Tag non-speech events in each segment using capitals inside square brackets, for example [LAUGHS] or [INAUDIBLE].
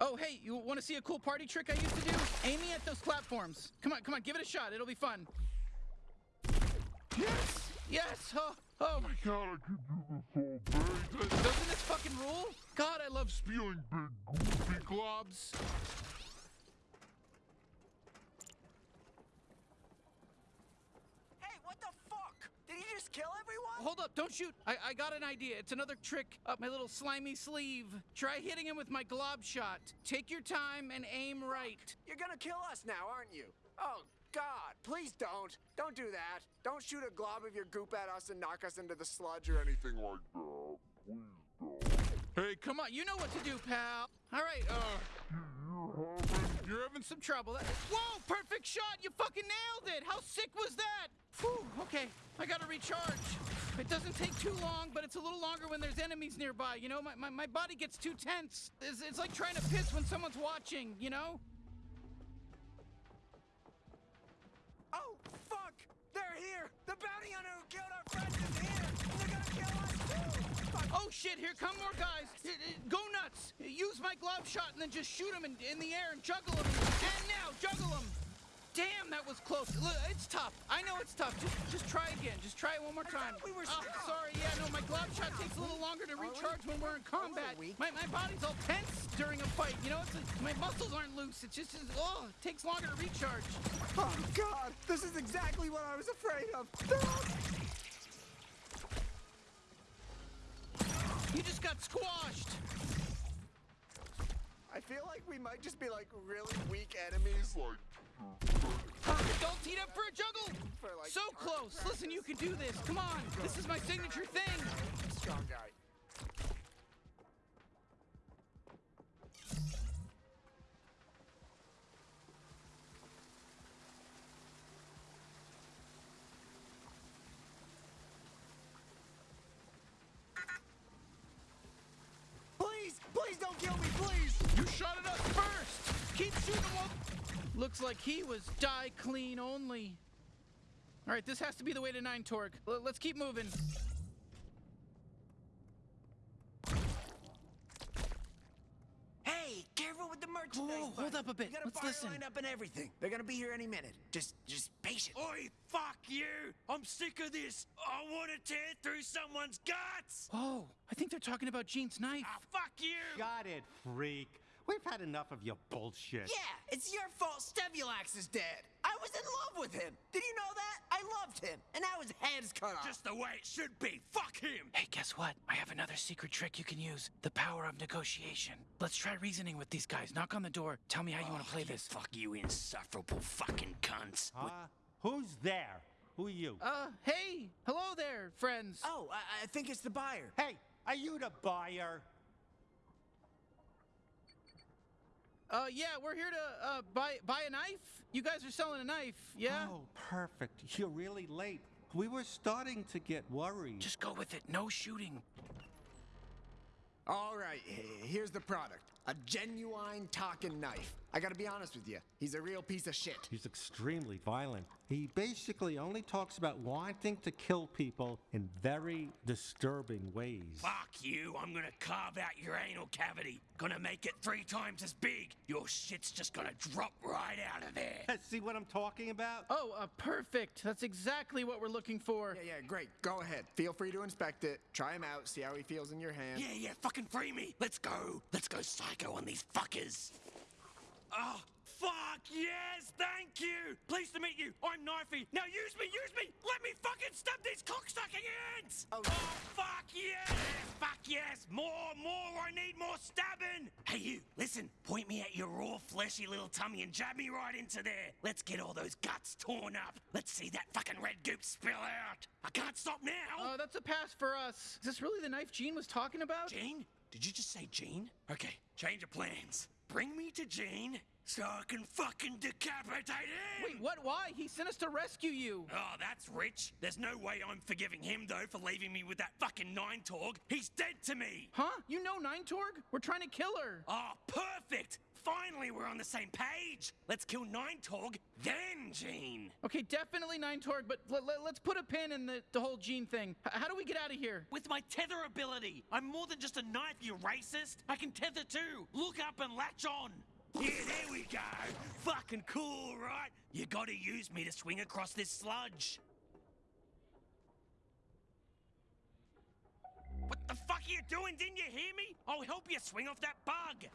Oh, hey, you want to see a cool party trick I used to do? Aiming at those platforms. Come on, come on, give it a shot. It'll be fun. Yes! Yes! Oh, oh. God, I could do this all day. Doesn't this fucking rule? God, I love Spewing big goofy globs. Hey, what the fuck? Did he just kill everyone? Hold up, don't shoot. I, I got an idea. It's another trick up my little slimy sleeve. Try hitting him with my glob shot. Take your time and aim right. You're gonna kill us now, aren't you? Oh, God, please don't. Don't do that. Don't shoot a glob of your goop at us and knock us into the sludge or anything. Like that. Please don't. Hey, come on, you know what to do, pal. All right, uh, You're having some trouble. Whoa, perfect shot! You fucking nailed it! How sick was that? Whew, okay, I gotta recharge. It doesn't take too long, but it's a little longer when there's enemies nearby. You know, my, my, my body gets too tense. It's, it's like trying to piss when someone's watching, you know? Oh, fuck! They're here! The bounty hunter who killed our friends is here! They're gonna kill us too! Fuck! Oh shit, here come more guys. Go nuts. Use my glob shot and then just shoot them in, in the air and juggle them. And now, juggle them. Damn, that was close. Look, it's tough. I know it's tough. Just just try again. Just try it one more time. thought we were ah, oh, strong. sorry. Yeah, no, my glob shot takes a little longer to we? recharge when we're in combat. weak. My, my body's all tense during a fight. You know, it's my muscles aren't loose. It's just, it's, oh, it takes longer to recharge. Oh, God! This is exactly what I was afraid of! [LAUGHS] You just got squashed. I feel like we might just be like really weak enemies. like Don't heat up for a juggle. So close. Listen, you can do this. Come on. This is my signature thing. Strong guy. Please, please don't kill me, please! You shot at us first! Keep shooting while... Looks like he was die clean only. All right, this has to be the way to Nine Torg. L- let's keep moving. Hey, careful with the merchandise. Whoa, hold up a bit. We got a Let's fire listen. lined up and everything. They're gonna be here any minute. Just, just patient. Oi, fuck you! I'm sick of this! I want to tear through someone's guts! Oh, I think they're talking about Gene's knife. Ah, fuck you! Got it, freak. We've had enough of your bullshit. Yeah, it's your fault Stevulax is dead. I was in love with him. Did you know that? I loved him, and now his head's cut off. Just the way it should be! Fuck him! Hey, guess what? I have another secret trick you can use. The power of negotiation. Let's try reasoning with these guys. Knock on the door. Tell me how you want to play Oh, this. Fuck you, insufferable fucking cunts! Uh, who's there? Who are you? Uh, hey. Hello there, friends. Oh, I, I think it's the buyer. hey, are you the buyer? Uh, yeah, we're here to, uh, buy, buy a knife. You guys are selling a knife, yeah? Oh, perfect. You're really late. We were starting to get worried. Just go with it. No shooting. All right, here's the product. A genuine talking knife. I gotta be honest with you. He's a real piece of shit. He's extremely violent. He basically only talks about wanting to kill people in very disturbing ways. Fuck you! I'm gonna carve out your anal cavity. Gonna make it three times as big. Your shit's just gonna drop right out of there. [LAUGHS] See what I'm talking about? Oh, uh, perfect. That's exactly what we're looking for. Yeah, yeah, great. Go ahead. Feel free to inspect it. Try him out. See how he feels in your hand. Yeah, yeah, fucking free me. Let's go. Let's go psycho on these fuckers. Oh, fuck yes, thank you. Pleased to meet you. I'm Knifey. Now use me, use me. Let me fucking stab these cocksucking ants. Oh. fuck yes, fuck yes. More, more. I need more stabbing. Hey, you. Listen. Point me at your raw, fleshy little tummy and jab me right into there. Let's get all those guts torn up. Let's see that fucking red goop spill out. I can't stop now. Uh, that's a pass for us. Is this really the knife Gene was talking about? Gene? Did you just say Gene? Okay, change of plans. Bring me to Gene so I can fucking decapitate him! Wait, what? Why? He sent us to rescue you. Oh, that's rich. There's no way I'm forgiving him, though, for leaving me with that fucking Nine Torg. He's dead to me! Huh? You know Nine Torg? We're trying to kill her. Oh, perfect! Finally we're on the same page. Let's kill Nine Torg, then Gene. Okay, definitely Nine Torg, but let, us put a pin in the, the whole Gene thing. H- how do we get out of here? With my tether ability, I'm more than just a knife, you racist. I can tether too. Look up and latch on. Yeah, there we go. Fucking cool, right? You gotta use me to swing across this sludge. What the fuck are you doing? Didn't you hear me? I'll help you swing off that bug.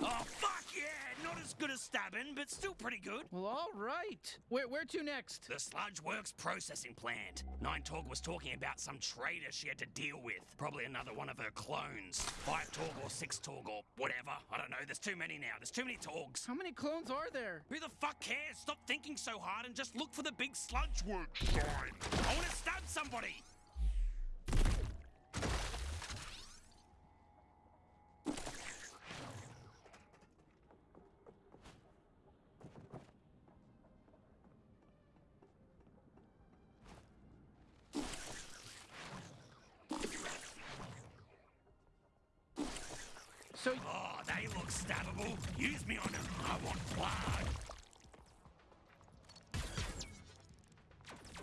Oh, fuck yeah! Not as good as stabbing, but still pretty good. Well, all right. Where, where to next? The Sludge Works processing plant. Nine Torg was talking about some traitor she had to deal with. Probably another one of her clones. Five Torg or six Torg or whatever. I don't know. There's too many now. There's too many Torgs. How many clones are there? Who the fuck cares? Stop thinking so hard and just look for the big Sludge Works sign. I want to stab somebody. So, Oh, they look stabbable. Use me on them. I want blood.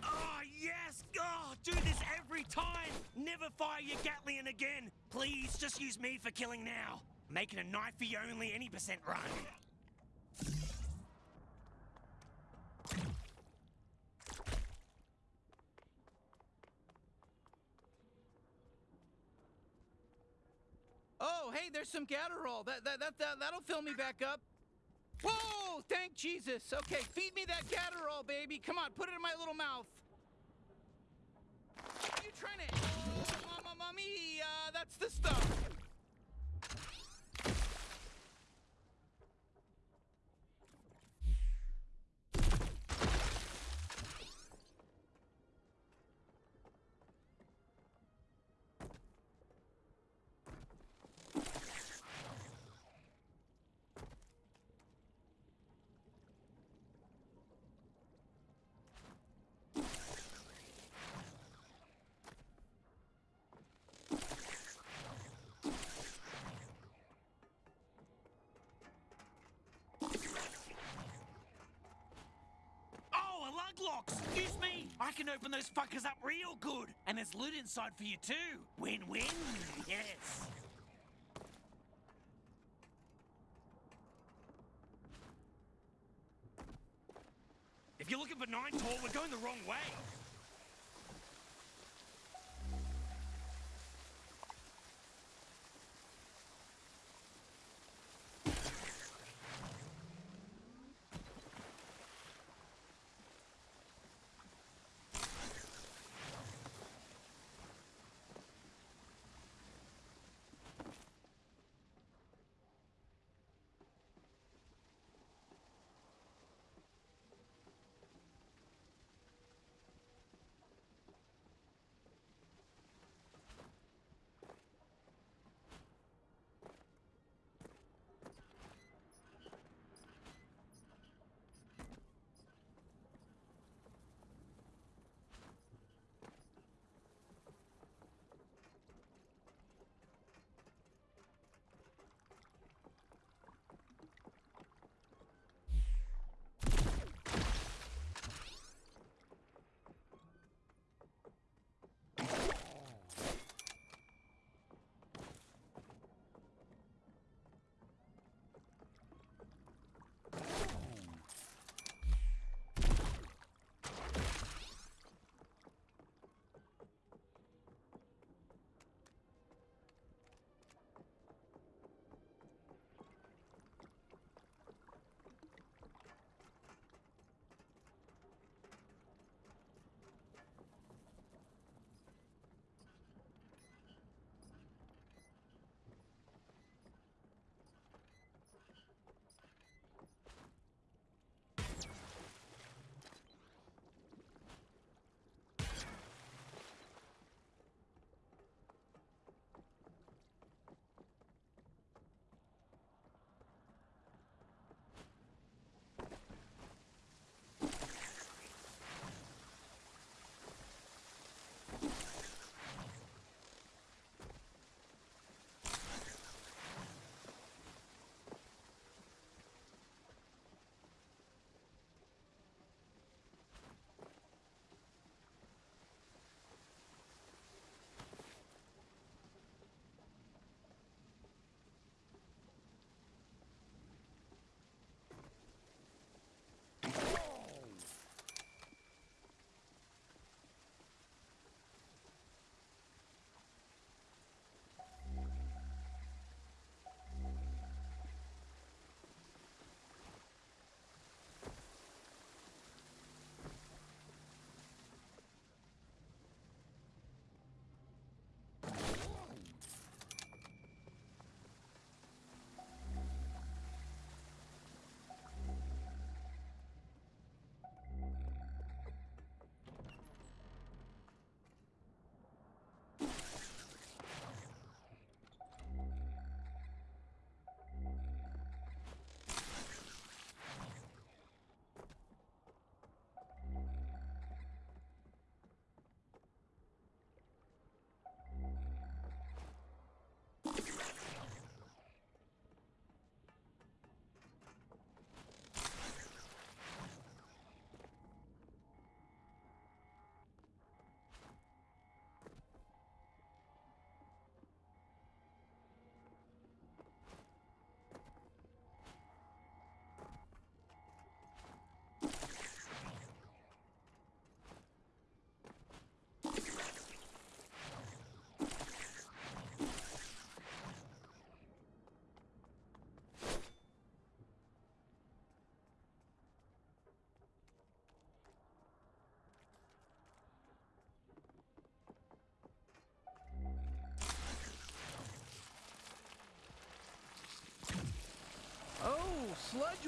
Oh, yes! Oh, do this every time! Never fire your Gatling again! Please, just use me for killing now. Making a knife for knifey only any percent run. oh, hey, there's some Gatterall. That, that, that, that, that'll fill me back up. Whoa, thank Jesus. Okay, feed me that Gatterall, baby. Come on, put it in my little mouth. Trying to... Oh, mommy, uh, that's the stuff. Oh, a Luglox! Excuse me! I can open those fuckers up real good! And there's loot inside for you too! Win-win! [LAUGHS] Yes!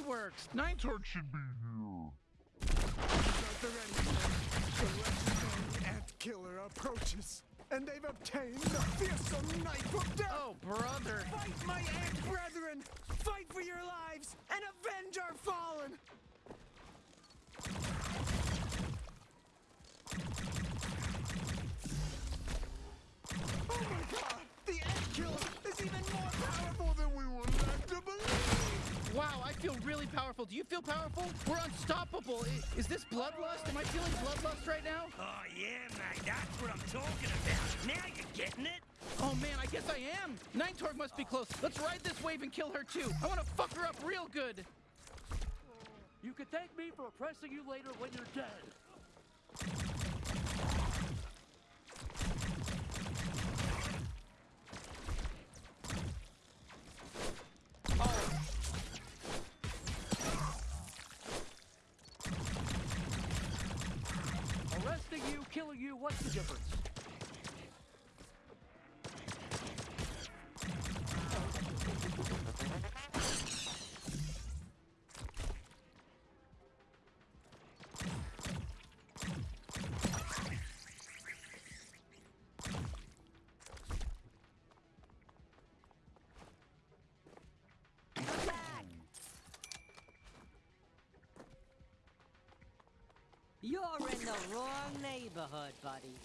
Works. Nine Torg should be here. The ready. The ant killer approaches, and they've obtained the fearsome knife of death. Oh, brother. Fight, my ant brethren! Fight for your lives and avenge our fallen! Oh my god! I feel really powerful. Do you feel powerful? We're unstoppable. I- Is this bloodlust? Am I feeling bloodlust right now? Oh, yeah, mate, that's what I'm talking about. Now you're getting it. Oh man, I guess I am. Nine must be close. Let's ride this wave and kill her too. I want to fuck her up real good. You can thank me for oppressing you later when you're dead. Arresting you, killing you, what's the difference? You're in the wrong neighborhood, buddy.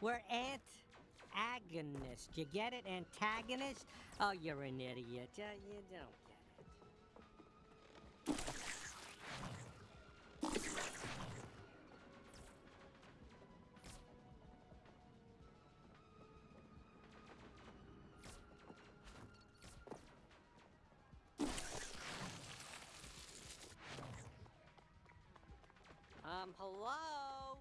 We're ant-agonist. You get it? Antagonist? Oh, you're an idiot. Uh, you don't hello?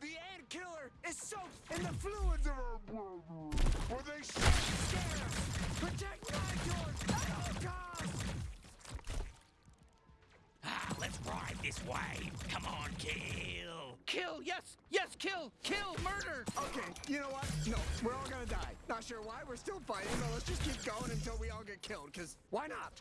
The ant killer is soaked in the fluids of our brethren, where they should scare us! Protect Nine Torg at all costs! Ah, let's ride this wave. Come on, kill. Kill, yes, yes, kill, kill, murder. Okay, you know what? No, we're all gonna die. Not sure why, we're still fighting, but let's just keep going until we all get killed, because why not?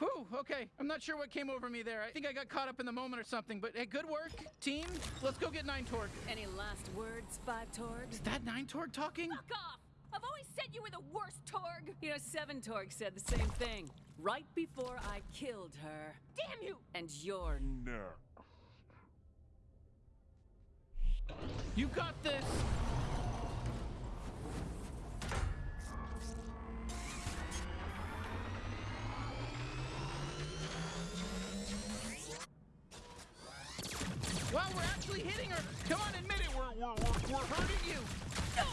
Whew, okay. I'm not sure what came over me there. I think I got caught up in the moment or something, but hey, good work, team. Let's go get Nine Torg. Any last words, Five Torg? Is that Nine Torg talking? Fuck off! I've always said you were the worst, Torg! You know, Seven Torg said the same thing right before I killed her. Damn you! And you're Next. You got this. Come on, admit it. We're, we're, we're, we're hurting you. No!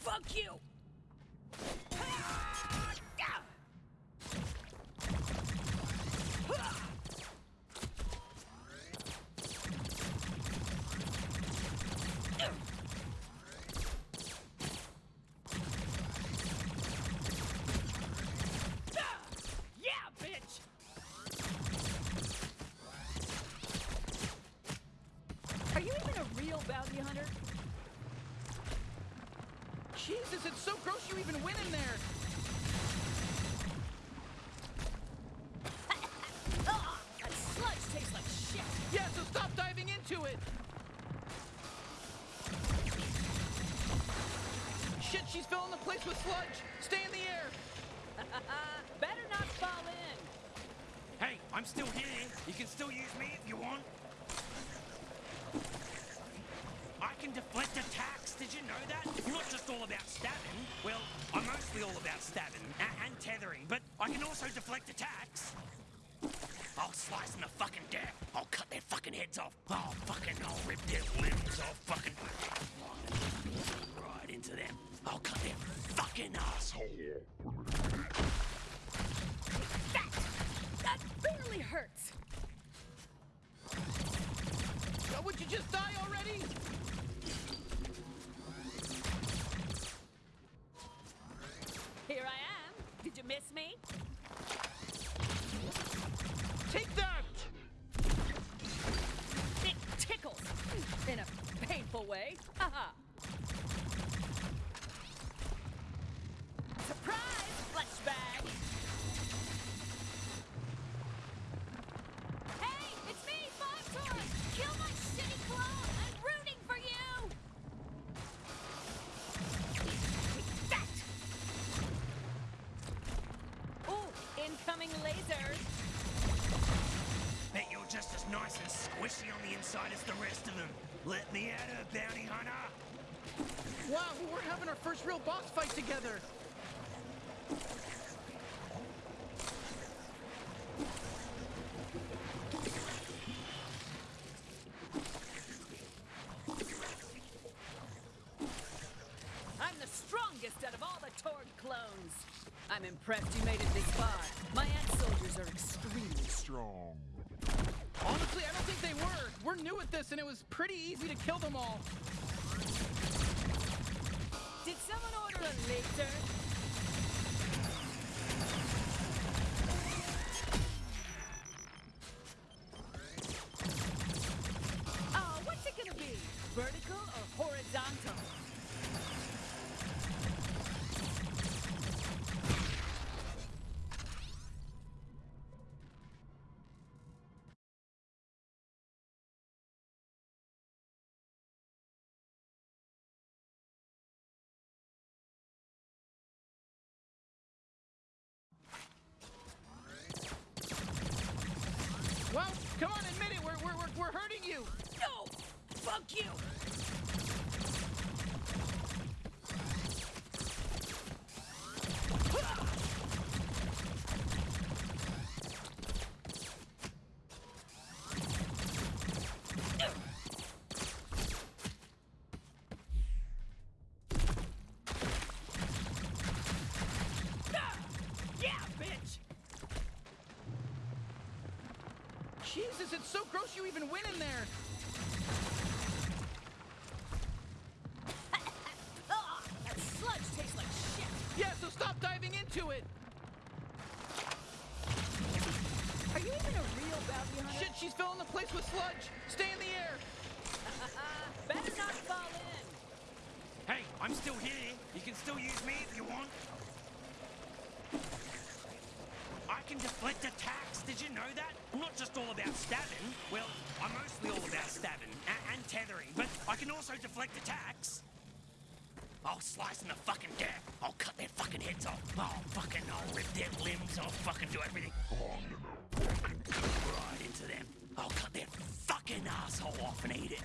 Fuck you! Yeah, bitch! Are you even a real bounty hunter? Jesus, so gross you even went in there. Ugh! That sludge tastes like shit! Yeah, so stop diving into it. Shit, she's filling the place with sludge. Stay in the air. [LAUGHS] Better not fall in. Hey, I'm still here. You can still use me if you want. I can deflect attacks. Did you know that? I'm not just all about stabbing. Well, I'm mostly all about stabbing a- and tethering, but I can also deflect attacks. I'll slice them to fucking death. I'll cut their fucking heads off. I'll fucking, I'll rip their limbs off fucking. Right into them. I'll cut their fucking asshole. That! That barely hurts! Oh, would you just die already? Here I am. Did you miss me? As nice and squishy on the inside as the rest of them. Let me at her, bounty hunter. Wow, we're having our first real boss fight together. I'm the strongest out of all the Torg clones. I'm impressed you made it this far. My ant soldiers are extremely Strong. Honestly, I don't think they were. At this, and it was pretty easy to kill them all. Did someone order a laser? [LAUGHS] Jesus, it's so gross you even went in there. Yeah, so stop diving into it. Are you even a real bounty hunter? Shit, she's filling the place with sludge. Stay in the air. [LAUGHS] Better not fall in. Hey, I'm still here. You can still use me if you want. I can deflect attacks. Did you know that? I'm not just all about stabbing. Well, I'm mostly all about stabbing a- and tethering, but I can also deflect attacks. I'll slice them to fucking death. I'll cut their fucking heads off. I'll fucking, I'll rip their limbs. I'll fucking do everything. Right into them. I'll cut their fucking asshole off and eat it.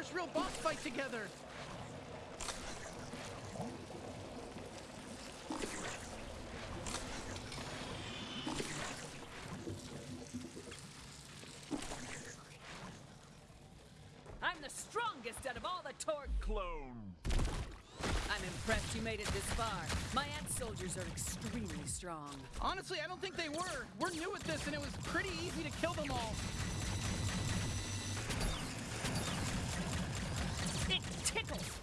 First real boss fight together. I'm the strongest out of all the Torg. Clone. I'm impressed you made it this far. My ant soldiers are extremely strong. Honestly, I don't think they were. We're new at this, and it was pretty easy to kill them all. It tickles!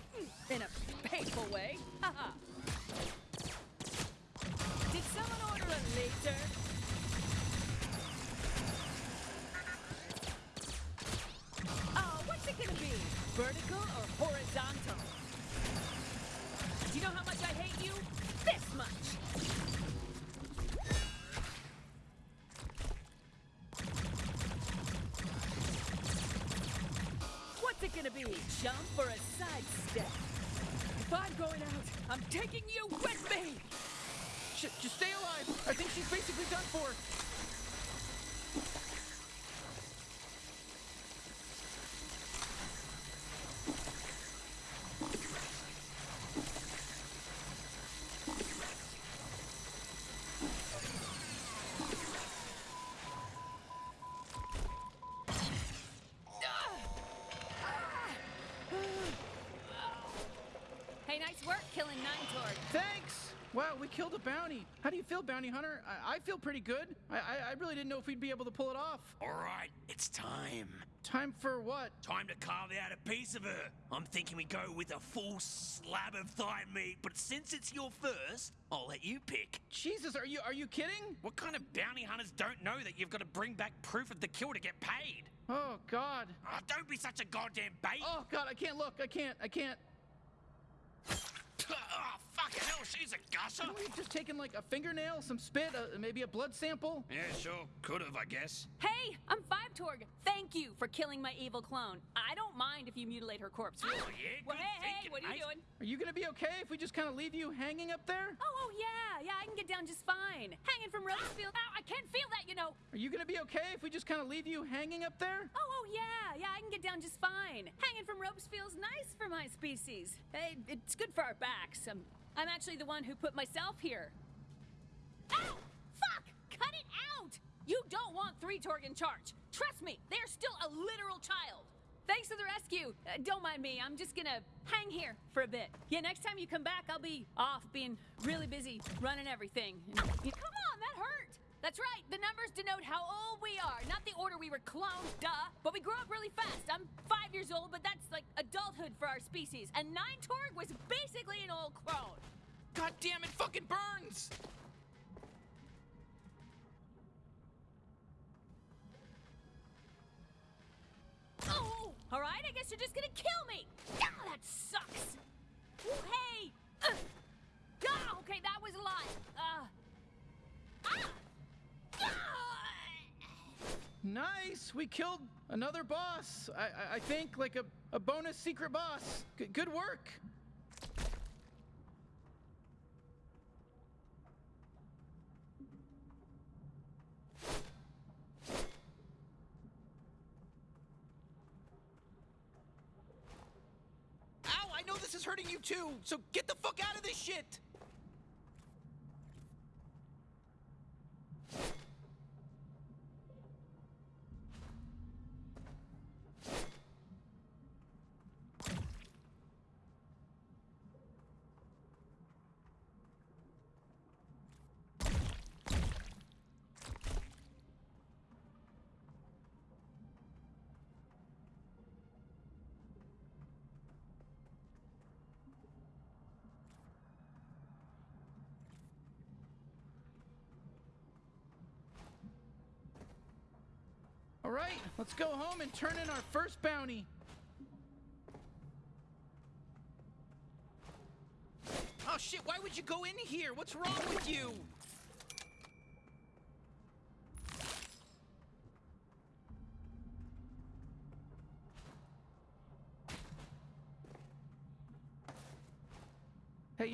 Taking you with me. Shit, just stay alive. I think she's basically done for. Hey, nice work killing Nine Torg. Thanks. Wow, we killed a bounty. How do you feel, bounty hunter? I, I feel pretty good. I, I I really didn't know if we'd be able to pull it off. All right, it's time. Time for what? Time to carve out a piece of her. I'm thinking we go with a full slab of thigh meat, but since it's your first, I'll let you pick. Jesus, are you are you kidding? What kind of bounty hunters don't know that you've got to bring back proof of the kill to get paid? Oh God. Oh, don't be such a goddamn bait. Oh God, I can't look. I can't. I can't. Oh, fucking she's a gusher. Couldn't we have just taken like a fingernail, some spit, uh, maybe a blood sample? Yeah, sure. Could have, I guess. Hey, I'm Five Torg. Thank you for killing my evil clone. I don't mind if you mutilate her corpse. Really. Oh, yeah, Well, good hey, hey, thinking, what are you mate. doing? Are you gonna be okay if we just kind of leave you hanging up there? Oh, oh yeah, yeah, I can get down just fine. Hanging from Rosefield. Ow, I can't feel that, you know. Are you gonna be okay if we just kind of leave you hanging up there? Oh, oh yeah, yeah, I can get down just fine. Hanging from ropes feels nice for my species. Hey, it's good for our backs. I'm, I'm actually the one who put myself here. Ow! Fuck! Cut it out! You don't want Three Torg in charge. Trust me, they're still a literal child. Thanks for the rescue. Uh, don't mind me. I'm just gonna hang here for a bit. Yeah, next time you come back, I'll be off being really busy running everything. And- [LAUGHS] come on, that hurt. That's right. The numbers denote how old we are, not the order we were cloned, duh. But we grew up really fast. I'm five years old, but that's like for our species. And Nine Torg was basically an old crone. God damn it, fucking burns! Oh, all right. I guess you're just gonna kill me. Ah, that sucks. Ooh, hey. Uh. Ah, okay, that was a lot. Uh. Ah. Ah. Nice, we killed another boss. I I, think like a, a bonus secret boss. G- good work. Ow, I know this is hurting you too, so get the fuck out of this shit! All right, let's go home and turn in our first bounty. Oh shit, why would you go in here? What's wrong with you?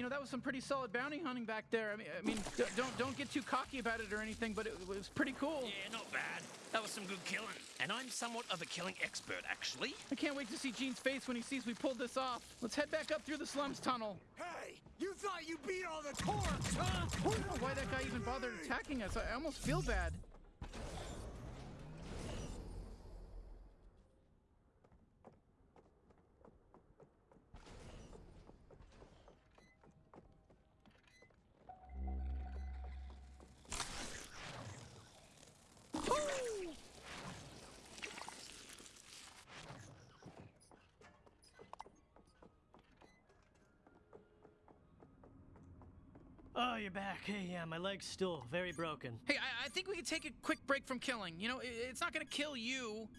You know that was some pretty solid bounty hunting back there. I mean, I mean, don't don't get too cocky about it or anything, but it, it was pretty cool. Yeah, not bad. That was some good killing. And I'm somewhat of a killing expert, actually. I can't wait to see Gene's face when he sees we pulled this off. Let's head back up through the slums tunnel. Hey, you thought you beat all the Torgs, huh? I don't know why that guy even bothered attacking us. I almost feel bad. Oh, you're back. Hey, yeah, my leg's still very broken. Hey, I, I think we could take a quick break from killing. You know, i it's not gonna kill you.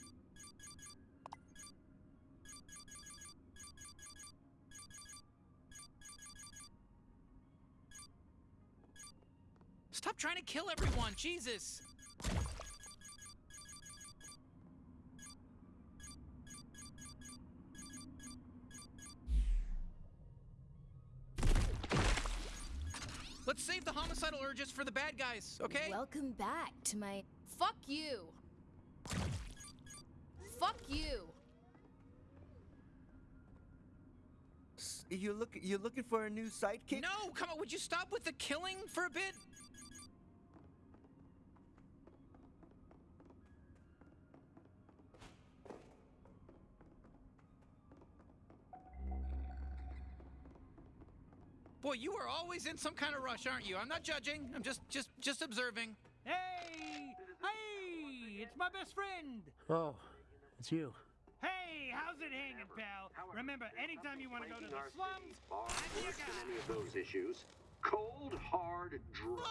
Stop trying to kill everyone, Jesus! Homicidal urges for the bad guys, okay? Welcome back to my. Fuck you! Fuck you! S- You look you looking for a new sidekick? no, come on, would you stop with the killing for a bit? Boy, you are always in some kind of rush, aren't you? I'm not judging. I'm just just just observing. Hey! Hey! It's my best friend! Oh, it's you. Hey, how's it hanging, pal? Remember, anytime you want to go to the slums, I'm your guy. any of those issues. Cold, hard, dry.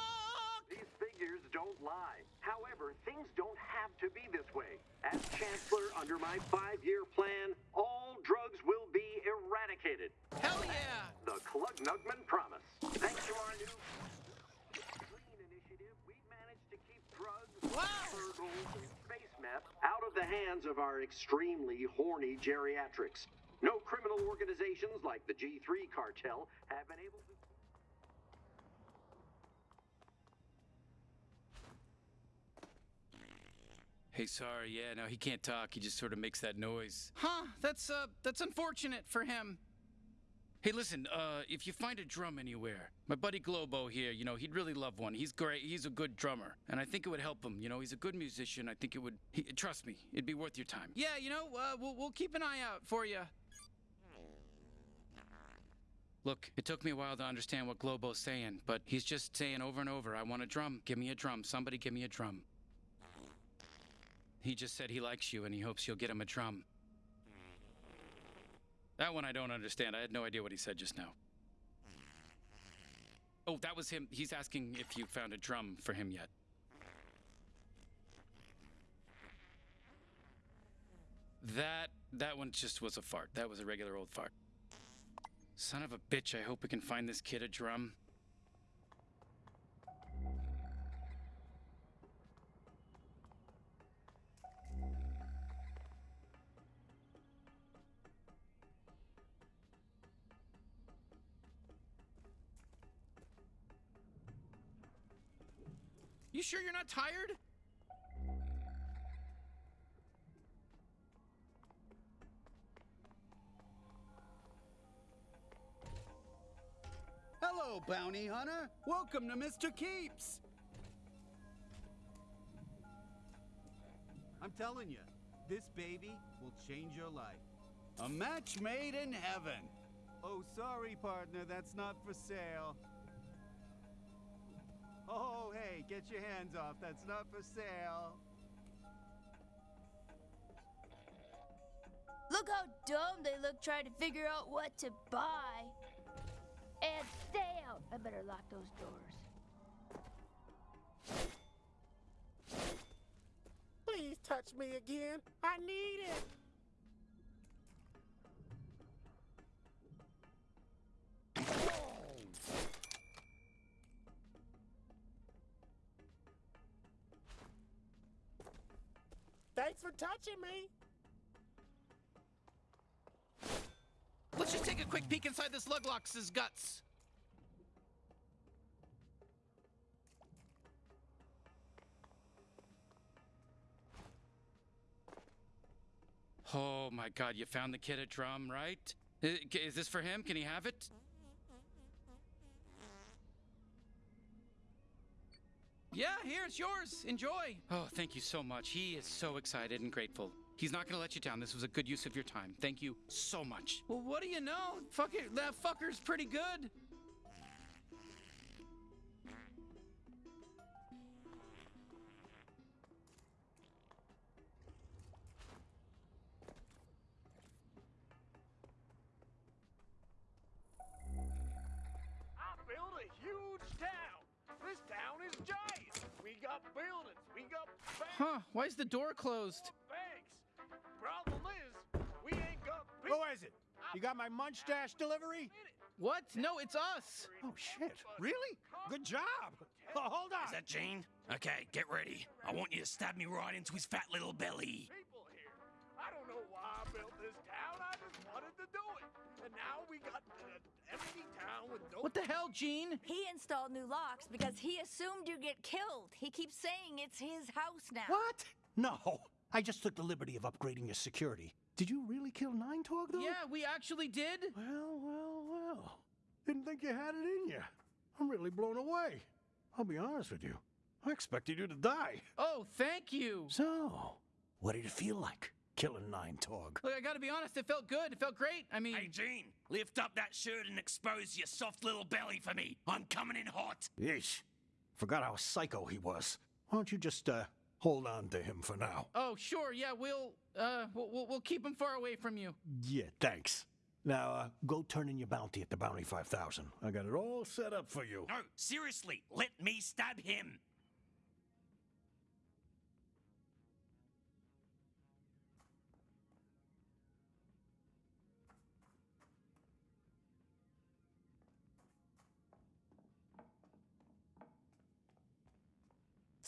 These figures don't lie. However, things don't have to be this way. As Chancellor, under my five-year plan, all drugs will be eradicated. Hell yeah! The Klugnugman promise. Thanks to our new Green Initiative, we've managed to keep drugs, burgles, and space meth out of the hands of our extremely horny geriatrics. No criminal organizations like the G3 cartel have been able to. Hey, sorry. Yeah, no, he can't talk. He just sort of makes that noise. Huh? That's uh, that's unfortunate for him. Hey, listen. Uh, if you find a drum anywhere, my buddy Globo here, you know, he'd really love one. He's great. He's a good drummer, and I think it would help him. You know, he's a good musician. I think it would. He, trust me, it'd be worth your time. Yeah, you know, uh, we'll we'll keep an eye out for you. Look, it took me a while to understand what Globo's saying, but he's just saying over and over, I want a drum. Give me a drum. Somebody give me a drum. He just said he likes you and he hopes you'll get him a drum. That one I don't understand. I had no idea what he said just now. Oh, that was him. He's asking if you found a drum for him yet. That that one just was a fart. That was a regular old fart. Son of a bitch, I hope we can find this kid a drum. You sure you're not tired? Hello, bounty hunter. Welcome to Mr. Keeps. I'm telling you, this baby will change your life. A match made in heaven. Oh, sorry, partner, that's not for sale. Oh, hey, get your hands off. That's not for sale. Look how dumb they look trying to figure out what to buy. And stay out. I better lock those doors. Please touch me again. I need it. Thanks for touching me. Let's just take a quick peek inside this Luglox's guts. Oh my god, you found the kid a drum, right? Is this for him? Can he have it? Yeah, here, it's yours. Enjoy. Oh, thank you so much. He is so excited and grateful. He's not gonna let you down. This was a good use of your time. Thank you so much. Well, what do you know? Fuck it, that fucker's pretty good. Got buildings. We got banks. Huh, why is the door closed? banks. Problem is, we ain't got Who is it? You got my munch dash delivery? What? No, it's us. Oh, shit. Really? Good job. Oh, hold on. Is that Gene? Okay, get ready. I want you to stab me right into his fat little belly. people here. I don't know why I built this town. I just wanted to do it. And now we got an empty town with no. What the hell, Gene? He installed new locks because he assumed you'd get killed. He keeps saying it's his house now. What? No. I just took the liberty of upgrading your security. Did you really kill Nine Torg, though? Yeah, we actually did. Well, well, well. Didn't think you had it in you. I'm really blown away. I'll be honest with you. I expected you to die. Oh, thank you. So, what did it feel like, killing Nine Torg? Look, I gotta be honest, it felt good. It felt great. I mean, Hey, Gene, lift up that shirt and expose your soft little belly for me. I'm coming in hot. Yeesh. Forgot how psycho he was. Why don't you just, uh, hold on to him for now? oh, sure, yeah, we'll, uh, we'll, we'll, we'll keep him far away from you. Yeah, thanks. Now, uh, go turn in your bounty at the Bounty 5000. I got it all set up for you. No, seriously, let me stab him.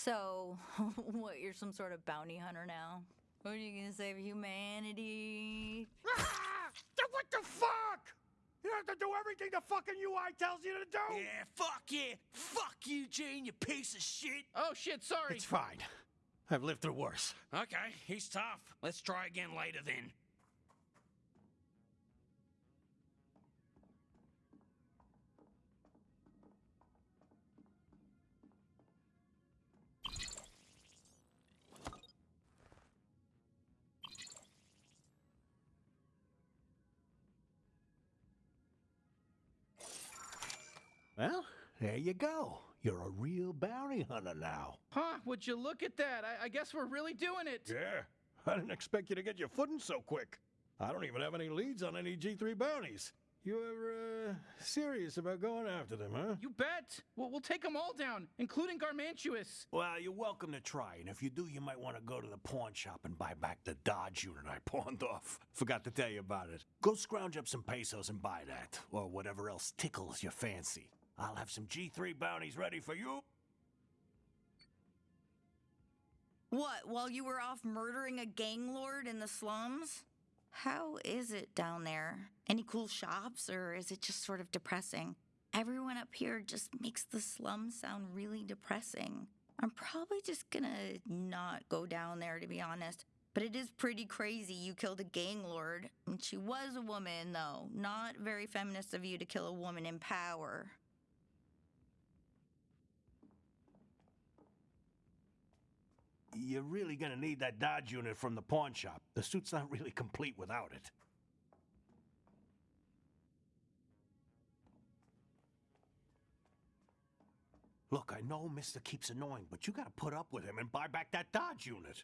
So, [LAUGHS] what, you're some sort of bounty hunter now? What are you gonna save humanity? [LAUGHS] Ah! What the fuck? You have to do everything the fucking UI tells you to do? Yeah, fuck yeah. Fuck you, Gene, you piece of shit. Oh, shit, sorry. It's fine. I've lived through worse. Okay, he's tough. Let's try again later then. There you go. You're a real bounty hunter now. Huh, would you look at that? I, I guess we're really doing it. Yeah. I didn't expect you to get your footing so quick. I don't even have any leads on any G3 bounties. You're, uh, serious about going after them, huh? You bet. We'll, we'll take them all down, including Garmantuous. Well, you're welcome to try, and if you do, you might want to go to the pawn shop and buy back the Dodge unit I [LAUGHS] pawned off. Forgot to tell you about it. Go scrounge up some pesos and buy that, or whatever else tickles your fancy. I'll have some G3 bounties ready for you. What, while you were off murdering a gang lord in the slums? How is it down there? Any cool shops, or is it just sort of depressing? Everyone up here just makes the slums sound really depressing. I'm probably just gonna not go down there, to be honest. But it is pretty crazy you killed a gang lord. And she was a woman, though. Not very feminist of you to kill a woman in power. You're really gonna need that Dodge unit from the pawn shop. The suit's not really complete without it. Look, I know Mister keeps annoying, but you gotta put up with him and buy back that Dodge unit.